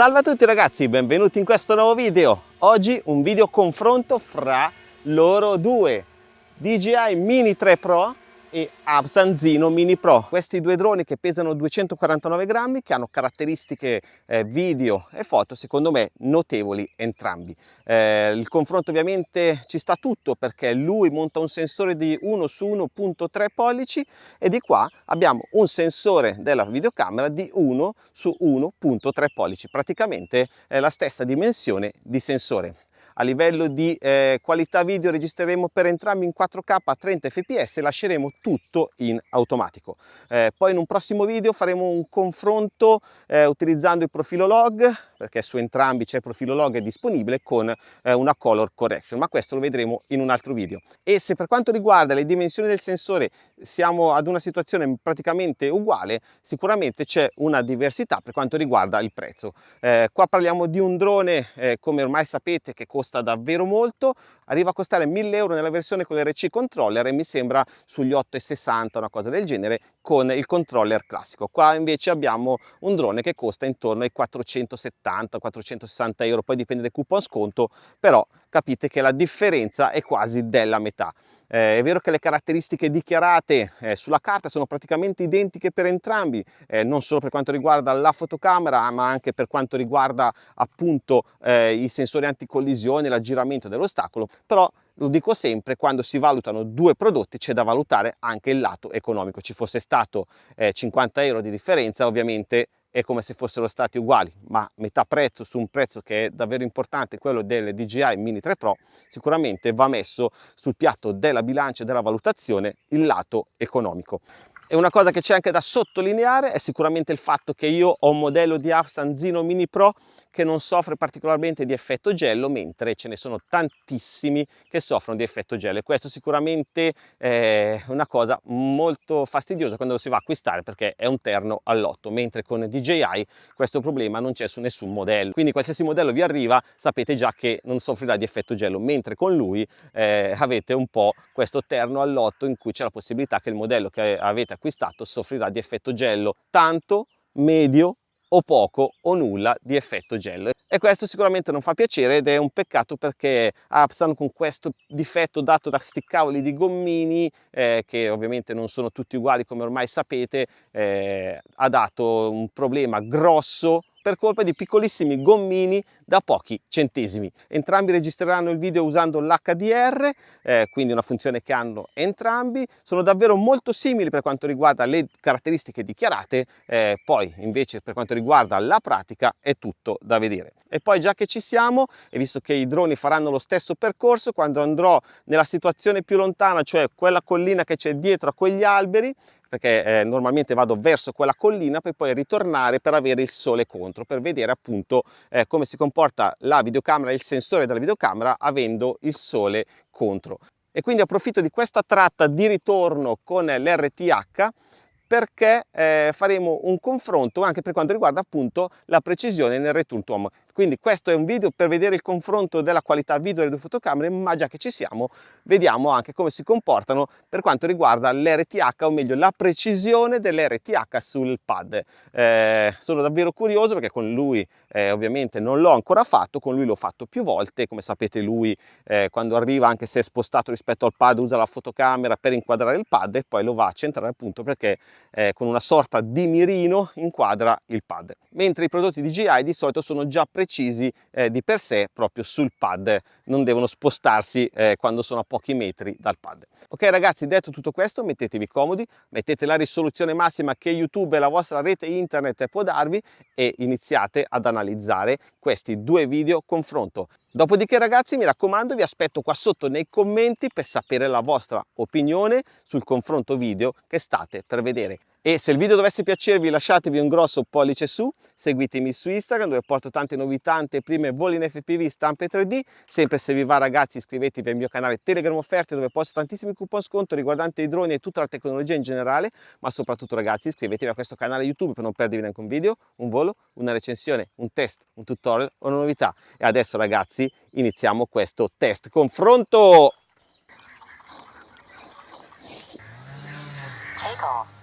Salve a tutti ragazzi, benvenuti in questo nuovo video. Oggi un video confronto fra loro due, DJI Mini 3 Pro e Absanzino Mini Pro. Questi due droni che pesano 249 grammi, che hanno caratteristiche eh, video e foto, secondo me notevoli entrambi. Eh, il confronto ovviamente ci sta tutto perché lui monta un sensore di 1 su 1.3 pollici e di qua abbiamo un sensore della videocamera di 1 su 1.3 pollici, praticamente è la stessa dimensione di sensore a livello di eh, qualità video registreremo per entrambi in 4K a 30 fps e lasceremo tutto in automatico. Eh, poi in un prossimo video faremo un confronto eh, utilizzando il profilo log perché su entrambi c'è il profilo log è disponibile con eh, una color correction ma questo lo vedremo in un altro video e se per quanto riguarda le dimensioni del sensore siamo ad una situazione praticamente uguale sicuramente c'è una diversità per quanto riguarda il prezzo eh, qua parliamo di un drone eh, come ormai sapete che costa davvero molto arriva a costare 1000 euro nella versione con l'RC controller e mi sembra sugli 8,60 una cosa del genere con il controller classico. Qua invece abbiamo un drone che costa intorno ai 470 470-460 euro, poi dipende dal coupon sconto, però capite che la differenza è quasi della metà. Eh, è vero che le caratteristiche dichiarate eh, sulla carta sono praticamente identiche per entrambi, eh, non solo per quanto riguarda la fotocamera, ma anche per quanto riguarda appunto eh, i sensori anticollisione, l'aggiramento dell'ostacolo, però lo dico sempre, quando si valutano due prodotti c'è da valutare anche il lato economico. Ci fosse stato 50 eh, euro di differenza, ovviamente è come se fossero stati uguali, ma metà prezzo su un prezzo che è davvero importante, quello delle DJI Mini 3 Pro, sicuramente va messo sul piatto della bilancia e della valutazione il lato economico. E una cosa che c'è anche da sottolineare è sicuramente il fatto che io ho un modello di Afsan Zino Mini Pro che non soffre particolarmente di effetto gelo, mentre ce ne sono tantissimi che soffrono di effetto gelo. E questo sicuramente è una cosa molto fastidiosa quando lo si va a acquistare perché è un terno all'otto, mentre con DJI questo problema non c'è su nessun modello. Quindi qualsiasi modello vi arriva sapete già che non soffrirà di effetto gelo, mentre con lui eh, avete un po' questo terno all'otto in cui c'è la possibilità che il modello che avete acquistato soffrirà di effetto gello tanto, medio o poco o nulla di effetto gel. E questo sicuramente non fa piacere ed è un peccato perché Apsan con questo difetto dato da sti cavoli di gommini eh, che ovviamente non sono tutti uguali come ormai sapete eh, ha dato un problema grosso per colpa di piccolissimi gommini da pochi centesimi. Entrambi registreranno il video usando l'HDR, eh, quindi una funzione che hanno entrambi. Sono davvero molto simili per quanto riguarda le caratteristiche dichiarate, eh, poi invece per quanto riguarda la pratica è tutto da vedere. E poi già che ci siamo, e visto che i droni faranno lo stesso percorso, quando andrò nella situazione più lontana, cioè quella collina che c'è dietro a quegli alberi, perché eh, normalmente vado verso quella collina per poi ritornare per avere il sole contro, per vedere appunto eh, come si comporta la videocamera, il sensore della videocamera avendo il sole contro. E quindi approfitto di questa tratta di ritorno con l'RTH perché eh, faremo un confronto anche per quanto riguarda appunto la precisione nel return to home. Quindi questo è un video per vedere il confronto della qualità video delle due fotocamere, ma già che ci siamo, vediamo anche come si comportano per quanto riguarda l'RTH, o meglio la precisione dell'RTH sul pad. Eh, sono davvero curioso perché con lui eh, ovviamente non l'ho ancora fatto, con lui l'ho fatto più volte, come sapete lui eh, quando arriva, anche se è spostato rispetto al pad, usa la fotocamera per inquadrare il pad e poi lo va a centrare appunto perché eh, con una sorta di mirino inquadra il pad. Mentre i prodotti DJI di solito sono già precisi eh, di per sé proprio sul pad, non devono spostarsi eh, quando sono a pochi metri dal pad. Ok ragazzi, detto tutto questo, mettetevi comodi, mettete la risoluzione massima che YouTube e la vostra rete internet può darvi e iniziate ad analizzare questi due video confronto. Dopodiché ragazzi mi raccomando vi aspetto qua sotto nei commenti per sapere la vostra opinione sul confronto video che state per vedere. E se il video dovesse piacervi lasciatevi un grosso pollice su, seguitemi su Instagram dove porto tante novità, anteprime, voli in FPV, stampe 3D. Sempre se vi va ragazzi iscrivetevi al mio canale Telegram Offerte dove posto tantissimi coupon sconto riguardanti i droni e tutta la tecnologia in generale. Ma soprattutto ragazzi iscrivetevi a questo canale YouTube per non perdervi neanche un video, un volo, una recensione, un test, un tutorial o una novità. E adesso ragazzi ragazzi iniziamo questo test confronto Take off.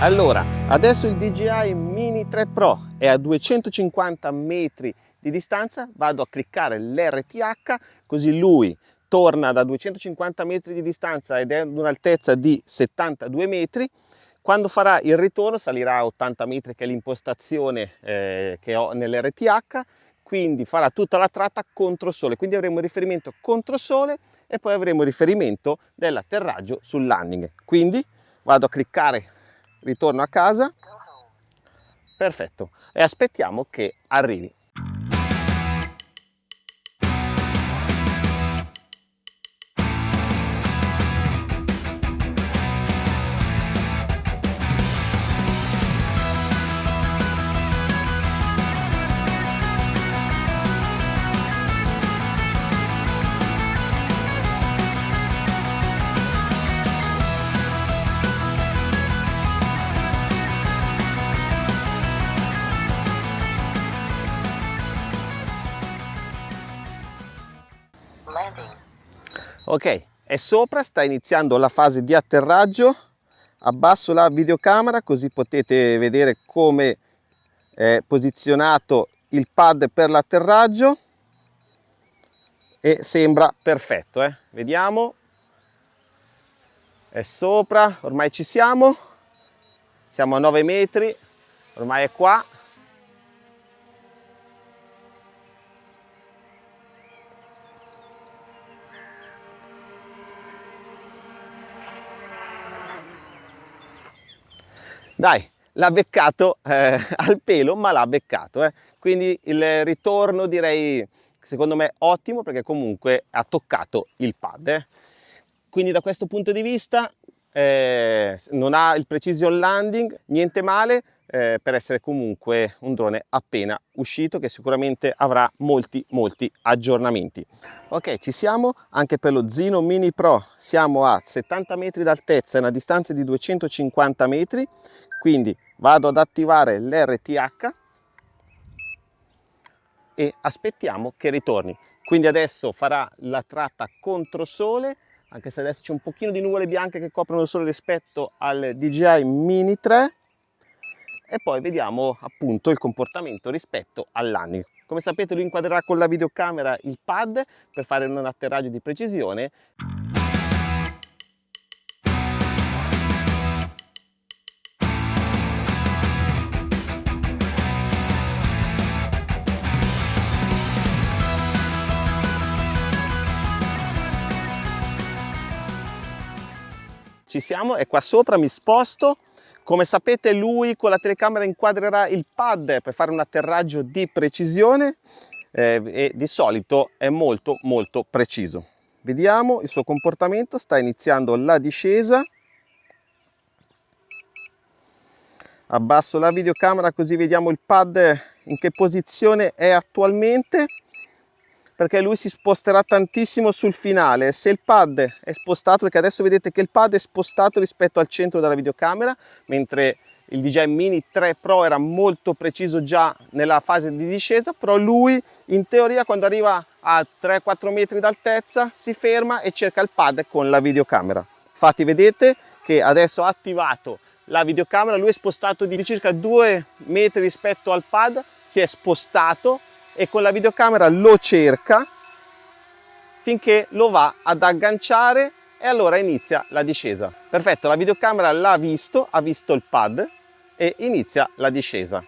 Allora, adesso il DJI Mini 3 Pro è a 250 metri di distanza, vado a cliccare l'RTH, così lui torna da 250 metri di distanza ed è ad un'altezza di 72 metri, quando farà il ritorno salirà a 80 metri che è l'impostazione eh, che ho nell'RTH, quindi farà tutta la tratta contro sole, quindi avremo riferimento contro sole e poi avremo riferimento dell'atterraggio sul landing. Quindi vado a cliccare ritorno a casa, perfetto, e aspettiamo che arrivi. Ok è sopra sta iniziando la fase di atterraggio. Abbasso la videocamera così potete vedere come è posizionato il pad per l'atterraggio. E sembra perfetto eh? vediamo. È sopra ormai ci siamo. Siamo a 9 metri ormai è qua dai l'ha beccato eh, al pelo ma l'ha beccato eh. quindi il ritorno direi secondo me ottimo perché comunque ha toccato il pad eh. quindi da questo punto di vista eh, non ha il precision landing niente male eh, per essere comunque un drone appena uscito che sicuramente avrà molti molti aggiornamenti ok ci siamo anche per lo Zino Mini Pro siamo a 70 metri d'altezza e una distanza di 250 metri quindi vado ad attivare l'RTH e aspettiamo che ritorni quindi adesso farà la tratta contro sole anche se adesso c'è un pochino di nuvole bianche che coprono il sole rispetto al DJI Mini 3 e poi vediamo appunto il comportamento rispetto all'anni. Come sapete lui inquadrerà con la videocamera il pad per fare un atterraggio di precisione. Ci siamo, è qua sopra, mi sposto come sapete lui con la telecamera inquadrerà il pad per fare un atterraggio di precisione eh, e di solito è molto molto preciso. Vediamo il suo comportamento, sta iniziando la discesa. Abbasso la videocamera così vediamo il pad in che posizione è attualmente perché lui si sposterà tantissimo sul finale. Se il pad è spostato perché adesso vedete che il pad è spostato rispetto al centro della videocamera mentre il DJI Mini 3 Pro era molto preciso già nella fase di discesa però lui in teoria quando arriva a 3-4 metri d'altezza si ferma e cerca il pad con la videocamera. Infatti vedete che adesso ha attivato la videocamera lui è spostato di circa 2 metri rispetto al pad si è spostato e con la videocamera lo cerca finché lo va ad agganciare e allora inizia la discesa. Perfetto, la videocamera l'ha visto, ha visto il pad e inizia la discesa.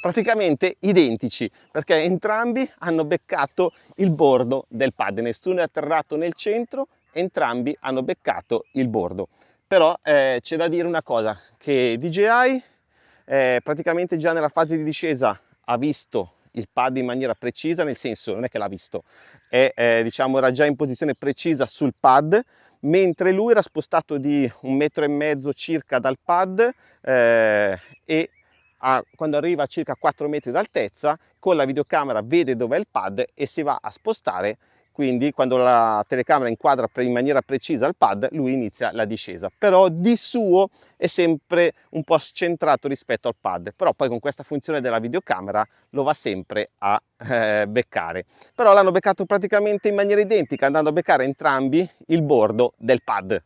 praticamente identici perché entrambi hanno beccato il bordo del pad nessuno è atterrato nel centro entrambi hanno beccato il bordo però eh, c'è da dire una cosa che DJI eh, praticamente già nella fase di discesa ha visto il pad in maniera precisa nel senso non è che l'ha visto è, eh, diciamo era già in posizione precisa sul pad mentre lui era spostato di un metro e mezzo circa dal pad eh, e a, quando arriva a circa 4 metri d'altezza con la videocamera vede dov'è il pad e si va a spostare quindi quando la telecamera inquadra in maniera precisa il pad lui inizia la discesa. Però di suo è sempre un po' scentrato rispetto al pad. Però poi con questa funzione della videocamera lo va sempre a eh, beccare. Però l'hanno beccato praticamente in maniera identica andando a beccare entrambi il bordo del pad